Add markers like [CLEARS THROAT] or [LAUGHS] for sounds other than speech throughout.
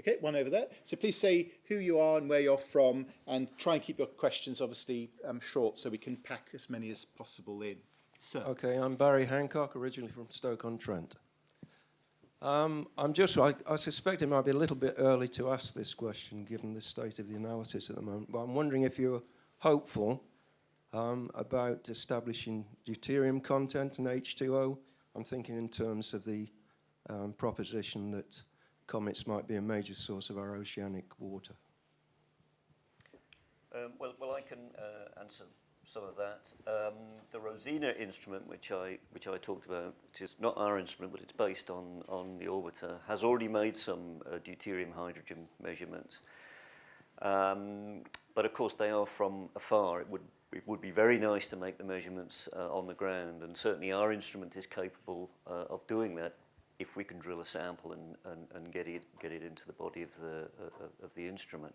Okay, one over there. So please say who you are and where you're from and try and keep your questions obviously um, short so we can pack as many as possible in. Sir. Okay, I'm Barry Hancock, originally from Stoke-on-Trent. Um, I'm just, I, I suspect it might be a little bit early to ask this question given the state of the analysis at the moment, but I'm wondering if you're hopeful um, about establishing deuterium content in H2O. I'm thinking in terms of the um, proposition that comets might be a major source of our oceanic water. Um, well, well, I can uh, answer some of that. Um, the Rosina instrument, which I which I talked about, which is not our instrument, but it's based on on the orbiter, has already made some uh, deuterium hydrogen measurements. Um, but of course, they are from afar. It would it would be very nice to make the measurements uh, on the ground, and certainly our instrument is capable uh, of doing that if we can drill a sample and, and, and get it get it into the body of the uh, of the instrument.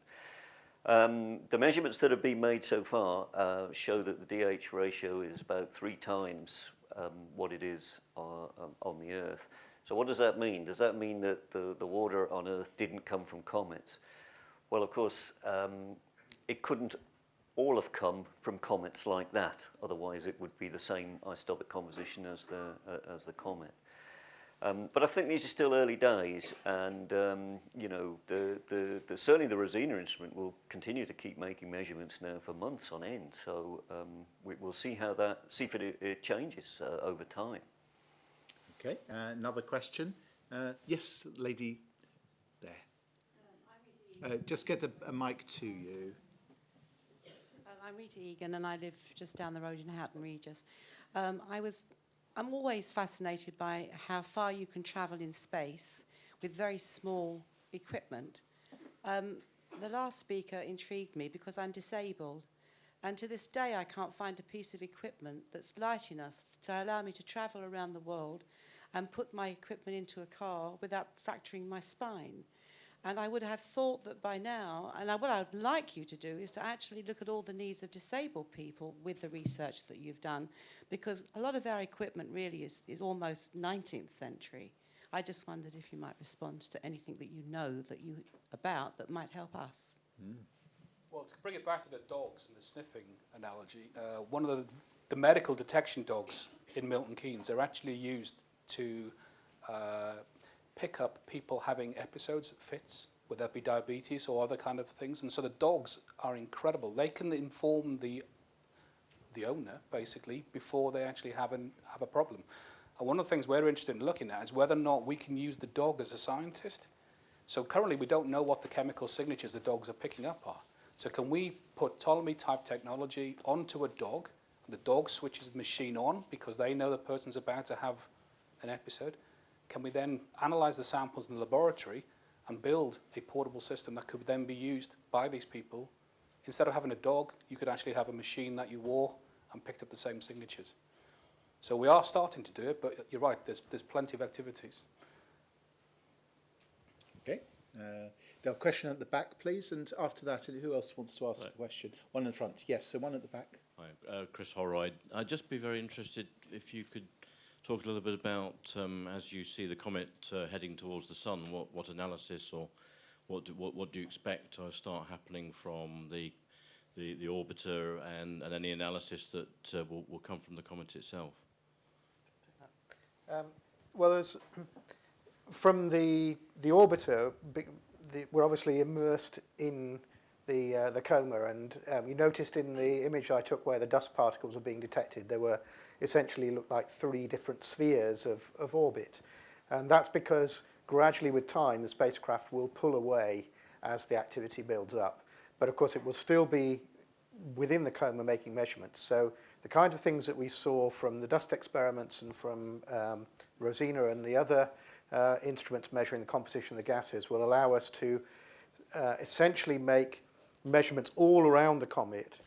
Um, the measurements that have been made so far uh, show that the DH ratio is about three times um, what it is uh, um, on the Earth. So what does that mean? Does that mean that the, the water on Earth didn't come from comets? Well, of course, um, it couldn't all have come from comets like that. Otherwise, it would be the same isotopic composition as the, uh, as the comet. Um, but I think these are still early days, and um, you know, the, the, the, certainly the Rosina instrument will continue to keep making measurements now for months on end. So um, we, will see how that, see if it, it changes uh, over time. Okay, uh, another question. Uh, yes, lady there. Um, uh, just get the, a mic to you. Um, I'm Rita Egan and I live just down the road in Houghton Regis. Um, I was I'm always fascinated by how far you can travel in space with very small equipment. Um, the last speaker intrigued me because I'm disabled and to this day I can't find a piece of equipment that's light enough to allow me to travel around the world and put my equipment into a car without fracturing my spine. And I would have thought that by now, and I, what I would like you to do is to actually look at all the needs of disabled people with the research that you've done, because a lot of our equipment really is, is almost 19th century. I just wondered if you might respond to anything that you know that you about that might help us. Mm. Well, to bring it back to the dogs and the sniffing analogy, uh, one of the, the medical detection dogs in Milton Keynes are actually used to uh, pick up people having episodes fits, whether that be diabetes or other kind of things. And so the dogs are incredible. They can inform the the owner, basically, before they actually have, an, have a problem. And one of the things we're interested in looking at is whether or not we can use the dog as a scientist. So currently we don't know what the chemical signatures the dogs are picking up are. So can we put Ptolemy type technology onto a dog, the dog switches the machine on because they know the person's about to have an episode, can we then analyze the samples in the laboratory and build a portable system that could then be used by these people? Instead of having a dog, you could actually have a machine that you wore and picked up the same signatures. So we are starting to do it, but you're right, there's, there's plenty of activities. Okay. Uh, there a question at the back, please, and after that, who else wants to ask right. a question? One in the front. Yes, so one at the back. Hi, uh, Chris Holroyd. I'd just be very interested if you could talk a little bit about, um, as you see the comet uh, heading towards the sun, what, what analysis or what do, what, what do you expect to start happening from the, the, the orbiter and, and any analysis that uh, will, will come from the comet itself? Um, well, [CLEARS THROAT] from the, the orbiter, the, we're obviously immersed in the, uh, the coma, and um, you noticed in the image I took where the dust particles were being detected, there were essentially look like three different spheres of, of orbit. And that's because gradually with time, the spacecraft will pull away as the activity builds up. But of course, it will still be within the coma making measurements. So the kind of things that we saw from the dust experiments and from um, Rosina and the other uh, instruments measuring the composition of the gases will allow us to uh, essentially make measurements all around the comet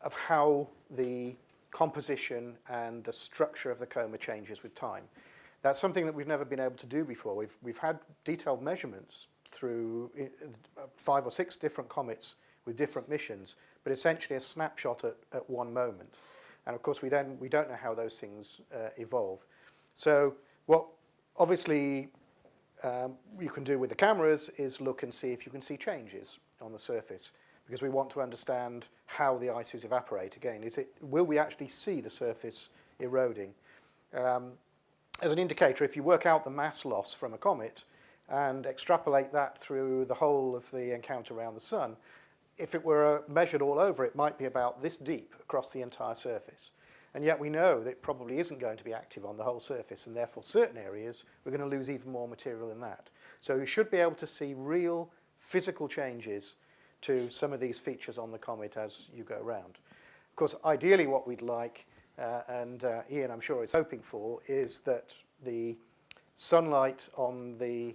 of how the composition and the structure of the coma changes with time. That's something that we've never been able to do before. We've, we've had detailed measurements through uh, five or six different comets with different missions, but essentially a snapshot at, at one moment. And of course, we, then, we don't know how those things uh, evolve. So what obviously um, you can do with the cameras is look and see if you can see changes on the surface because we want to understand how the ices evaporate. Again, is it, will we actually see the surface eroding? Um, as an indicator, if you work out the mass loss from a comet and extrapolate that through the whole of the encounter around the sun, if it were measured all over, it might be about this deep across the entire surface. And yet we know that it probably isn't going to be active on the whole surface, and therefore certain areas we're going to lose even more material than that. So you should be able to see real physical changes to some of these features on the comet as you go around. Of course, ideally what we'd like, uh, and uh, Ian I'm sure is hoping for, is that the sunlight on the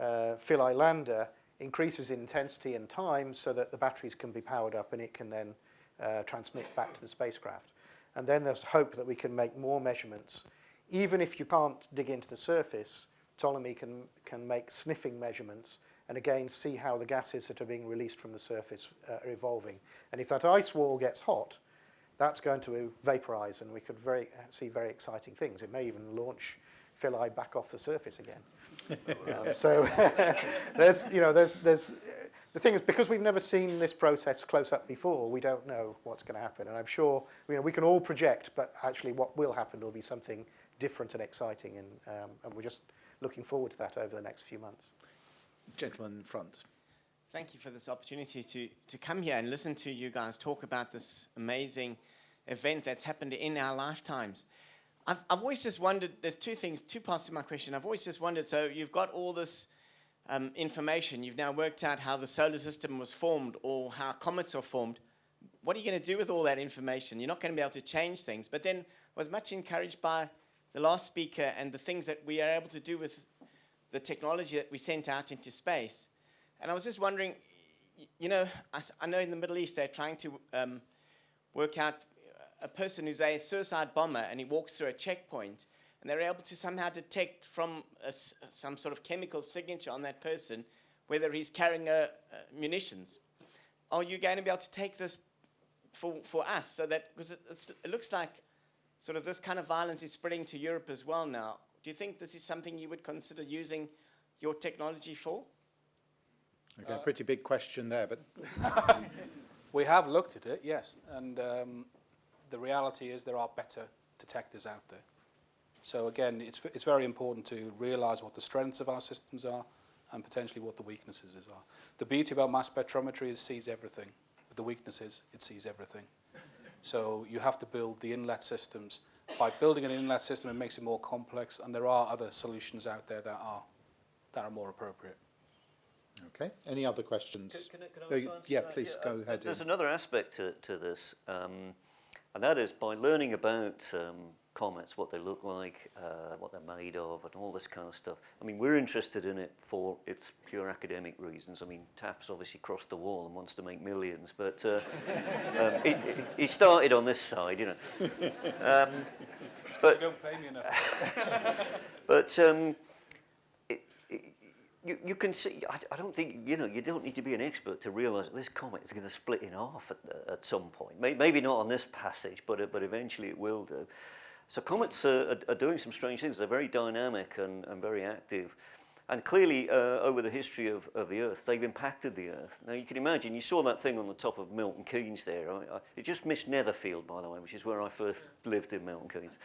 uh, Philae lander increases in intensity and time so that the batteries can be powered up and it can then uh, transmit back to the spacecraft. And then there's hope that we can make more measurements. Even if you can't dig into the surface, Ptolemy can, can make sniffing measurements and again see how the gases that are being released from the surface uh, are evolving. And if that ice wall gets hot, that's going to vaporize and we could very, see very exciting things. It may even launch Philae back off the surface again. [LAUGHS] um, so [LAUGHS] there's, you know, there's, there's, the thing is, because we've never seen this process close up before, we don't know what's going to happen. And I'm sure you know, we can all project, but actually what will happen will be something different and exciting. And, um, and we're just looking forward to that over the next few months. Gentleman in front. Thank you for this opportunity to, to come here and listen to you guys talk about this amazing event that's happened in our lifetimes. I've, I've always just wondered, there's two things, two parts to my question. I've always just wondered, so you've got all this um, information, you've now worked out how the solar system was formed or how comets are formed. What are you going to do with all that information? You're not going to be able to change things. But then I was much encouraged by the last speaker and the things that we are able to do with the technology that we sent out into space. And I was just wondering, you know, I, know in the Middle East they're trying to um, work out uh, a person who's a suicide bomber and he walks through a checkpoint and they're able to somehow detect from a, some sort of chemical signature on that person whether he's carrying a, munitions. Are you going to be able to take this for, for us so that, because it, it looks like sort of this kind of violence is spreading to Europe as well now. Do you think this is something you would consider using your technology for? Okay, uh, pretty big question there, but... [LAUGHS] we have looked at it, yes. And um, the reality is there are better detectors out there. So again, it's, it's very important to realize what the strengths of our systems are and potentially what the weaknesses are. The beauty about mass spectrometry is it sees everything. But the weakness is it sees everything. So you have to build the inlet systems. By building an inlet system, it makes it more complex, and there are other solutions out there that are, that are more appropriate. Okay. Any other questions? Can, can I, can I uh, yeah, please yeah, go uh, ahead. There's another aspect to, to this. Um, and that is by learning about um, comets, what they look like, uh, what they're made of, and all this kind of stuff. I mean, we're interested in it for its pure academic reasons. I mean, Taft's obviously crossed the wall and wants to make millions, but uh, [LAUGHS] um, he, he, started on this side, you know. Um, but, don't pay me enough. [LAUGHS] but um, you, you can see, I, I don't think, you know, you don't need to be an expert to realise that this comet is going to split in half at, at some point. Maybe not on this passage, but, but eventually it will do. So comets are, are, doing some strange things. They're very dynamic and, and very active. And clearly, uh, over the history of, of the Earth, they've impacted the Earth. Now, you can imagine, you saw that thing on the top of Milton Keynes there. I, I, it just missed Netherfield, by the way, which is where I first lived in Milton Keynes.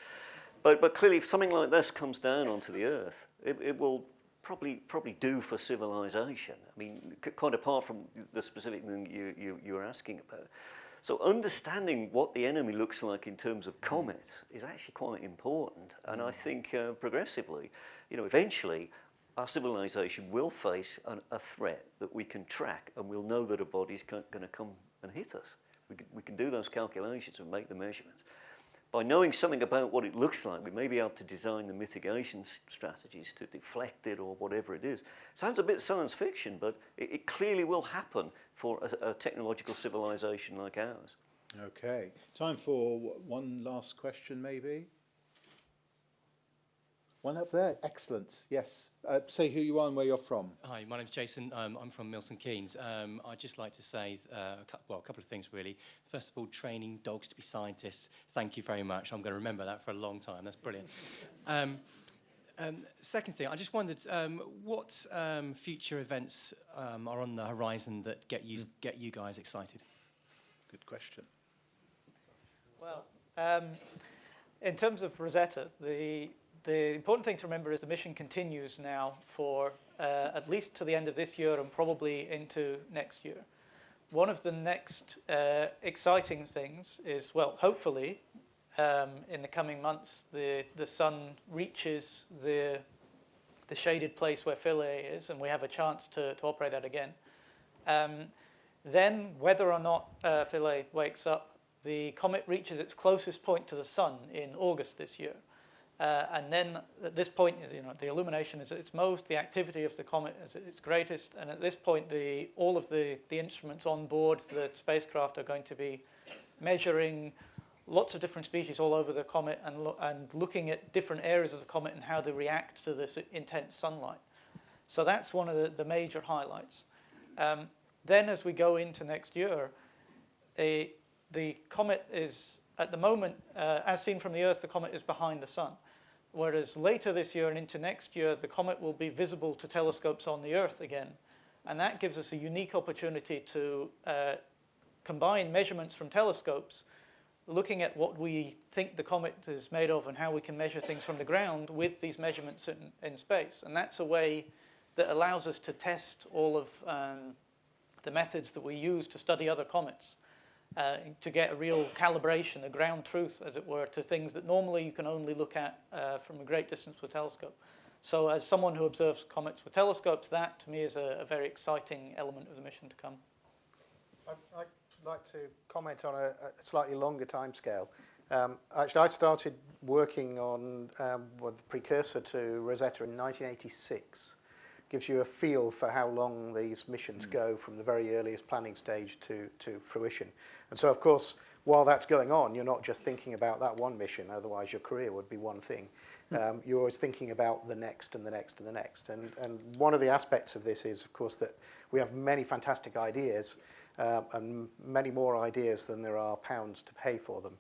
But, but clearly, if something like this comes down onto the Earth, it, it will probably probably do for civilization. I mean, quite apart from the specific thing you, you, you were asking about. So understanding what the enemy looks like in terms of comets is actually quite important. And I think uh, progressively, you know, eventually our civilization will face an, a threat that we can track and we'll know that a body's going to come and hit us. We can, we can do those calculations and make the measurements by knowing something about what it looks like, we may be able to design the mitigation strategies to deflect it or whatever it is. Sounds a bit science fiction, but it, it clearly will happen for a, a, technological civilization like ours. Okay. Time for one last question, maybe? One up there, excellent. Yes. Uh, say who you are and where you're from. Hi, my name's Jason. Um, I'm from Milton Keynes. Um, I'd just like to say, uh, a well, a couple of things really. First of all, training dogs to be scientists. Thank you very much. I'm going to remember that for a long time. That's brilliant. [LAUGHS] Um, Um, second thing, I just wondered um, what um, future events um, are on the horizon that get you, get you guys excited? Good question. Well, um, in terms of Rosetta, the, the important thing to remember is the mission continues now for uh, at least to the end of this year and probably into next year. One of the next uh, exciting things is, well, hopefully, um, in the coming months, the, the sun reaches the, the shaded place where Philae is, and we have a chance to, to operate that again. Um, then, whether or not uh, Philae wakes up, the comet reaches its closest point to the sun in August this year. Uh, and then at this point, you know, the illumination is at its most, the activity of the comet is at its greatest, and at this point, the, all of the, the instruments on board the spacecraft are going to be measuring lots of different species all over the comet and, lo and looking at different areas of the comet and how they react to this intense sunlight. So that's one of the, the major highlights. Um, then as we go into next year, a, the comet is, at the moment, uh, as seen from the Earth, the comet is behind the sun. Whereas later this year and into next year, the comet will be visible to telescopes on the Earth again. And that gives us a unique opportunity to uh, combine measurements from telescopes, looking at what we think the comet is made of and how we can measure things from the ground with these measurements in, in space. And that's a way that allows us to test all of um, the methods that we use to study other comets uh, to get a real calibration, a ground truth, as it were, to things that normally you can only look at uh, from a great distance with telescope. So as someone who observes comets with telescopes, that to me is a, a very exciting element of the mission to come. I'd, I'd like to comment on a, a slightly longer timescale. Um, actually, I started working on um, well, the precursor to Rosetta in 1986 gives you a feel for how long these missions mm. go from the very earliest planning stage to, to fruition. And so, of course, while that's going on, you're not just thinking about that one mission, otherwise your career would be one thing. Hmm. Um, you're always thinking about the next and the next and the next. And, and one of the aspects of this is, of course, that we have many fantastic ideas uh, and many more ideas than there are pounds to pay for them.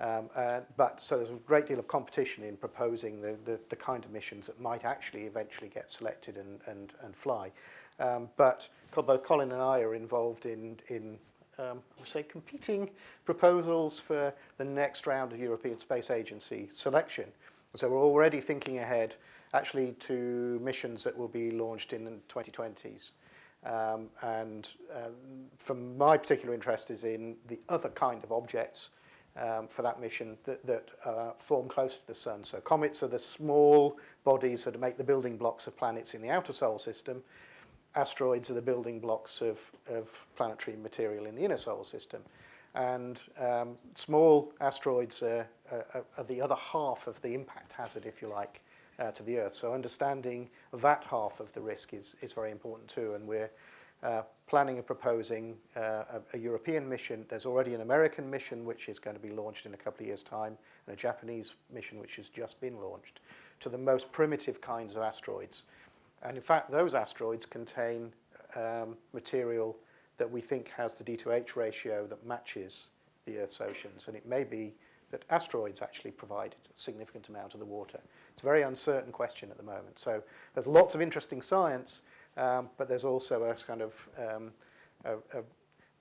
Um, uh, but so there's a great deal of competition in proposing the, the, the kind of missions that might actually eventually get selected and, and, and fly. Um, but both Colin and I are involved in, in um, I would say competing proposals for the next round of European Space Agency selection. So we're already thinking ahead actually to missions that will be launched in the 2020s. Um, and uh, from my particular interest is in the other kind of objects um, for that mission that, that uh, form close to the sun. So comets are the small bodies that make the building blocks of planets in the outer solar system. Asteroids are the building blocks of, of planetary material in the inner solar system. And um, small asteroids are, are, are the other half of the impact hazard, if you like, uh, to the Earth. So understanding that half of the risk is, is very important too, and we're planning and proposing uh, a, a European mission. There's already an American mission which is going to be launched in a couple of years' time, and a Japanese mission which has just been launched, to the most primitive kinds of asteroids. And in fact, those asteroids contain um, material that we think has the D2H ratio that matches the Earth's oceans. And it may be that asteroids actually provide a significant amount of the water. It's a very uncertain question at the moment. So there's lots of interesting science, um, but there's also a kind of um, a, a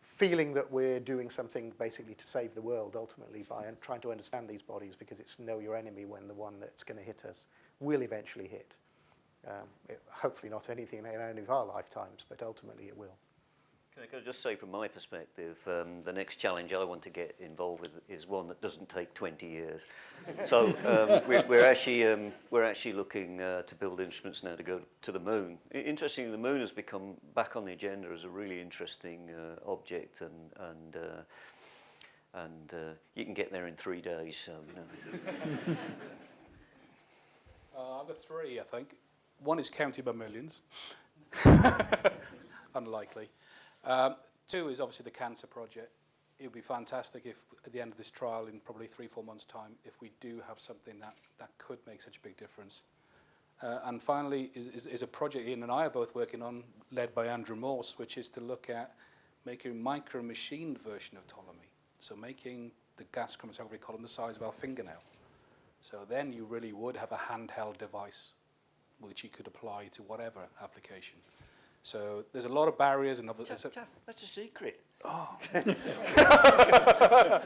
feeling that we're doing something basically to save the world ultimately by trying to understand these bodies because it's know your enemy when the one that's going to hit us will eventually hit. Um, it, hopefully not anything in any of our lifetimes, but ultimately it will. Can I just say from my perspective, um, the next challenge I want to get involved with is one that doesn't take 20 years. so um, we're, we're, actually, um, we're actually looking uh, to build instruments now to go to the moon. Interestingly, the moon has become back on the agenda as a really interesting uh, object and, and, uh, and uh, you can get there in three days. So, you know. [LAUGHS] uh, I've got three, I think. One is counted by millions. [LAUGHS] Unlikely. Um, two is obviously the cancer project. It would be fantastic if at the end of this trial in probably three, four months time, if we do have something that, that could make such a big difference. Uh, and finally is, is, is a project Ian and I are both working on, led by Andrew Morse, which is to look at making a micro-machined version of Ptolemy. So making the gas chromatography column the size of our fingernail. So then you really would have a handheld device which you could apply to whatever application. So there's a lot of barriers and other. Tough, tough. That's a secret. Oh. [LAUGHS]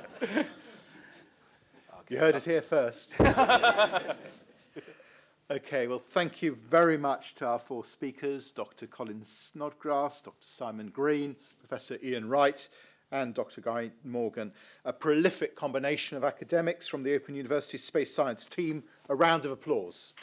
You heard it here first. [LAUGHS] okay, well, thank you very much to our four speakers, Dr. Colin Snodgrass, Dr. Simon Green, Professor Ian Wright, and Dr. Guy Morgan, a prolific combination of academics from the Open University Space Science team. A round of applause.